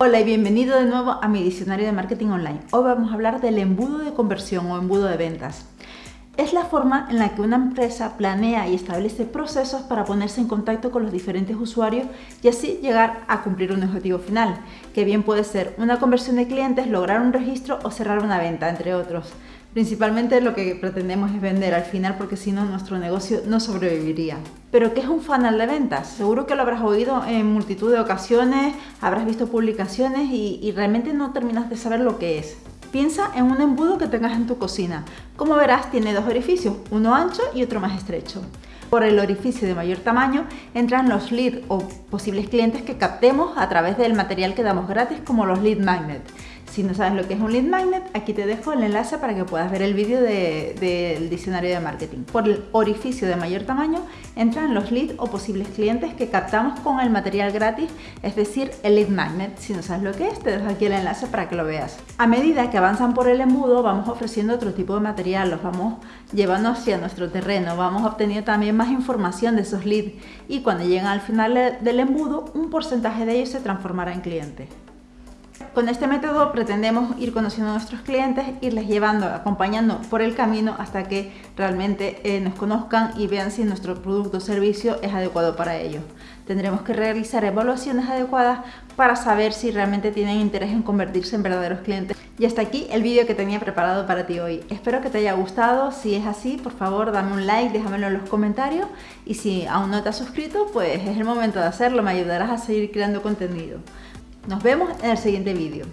Hola y bienvenido de nuevo a mi diccionario de marketing online. Hoy vamos a hablar del embudo de conversión o embudo de ventas. Es la forma en la que una empresa planea y establece procesos para ponerse en contacto con los diferentes usuarios y así llegar a cumplir un objetivo final, que bien puede ser una conversión de clientes, lograr un registro o cerrar una venta, entre otros. Principalmente lo que pretendemos es vender al final porque si no nuestro negocio no sobreviviría. Pero ¿qué es un funnel de ventas? Seguro que lo habrás oído en multitud de ocasiones, habrás visto publicaciones y, y realmente no terminas de saber lo que es. Piensa en un embudo que tengas en tu cocina. Como verás tiene dos orificios, uno ancho y otro más estrecho. Por el orificio de mayor tamaño entran los leads o posibles clientes que captemos a través del material que damos gratis como los lead magnets. Si no sabes lo que es un lead magnet, aquí te dejo el enlace para que puedas ver el vídeo del diccionario de marketing. Por el orificio de mayor tamaño entran los leads o posibles clientes que captamos con el material gratis, es decir, el lead magnet. Si no sabes lo que es, te dejo aquí el enlace para que lo veas. A medida que avanzan por el embudo, vamos ofreciendo otro tipo de material, los vamos llevando hacia nuestro terreno, vamos obteniendo también más información de esos leads y cuando llegan al final del embudo, un porcentaje de ellos se transformará en cliente. Con este método pretendemos ir conociendo a nuestros clientes, irles llevando, acompañando por el camino hasta que realmente eh, nos conozcan y vean si nuestro producto o servicio es adecuado para ellos. Tendremos que realizar evaluaciones adecuadas para saber si realmente tienen interés en convertirse en verdaderos clientes. Y hasta aquí el vídeo que tenía preparado para ti hoy. Espero que te haya gustado. Si es así, por favor dame un like, déjamelo en los comentarios. Y si aún no te has suscrito, pues es el momento de hacerlo. Me ayudarás a seguir creando contenido. Nos vemos en el siguiente vídeo.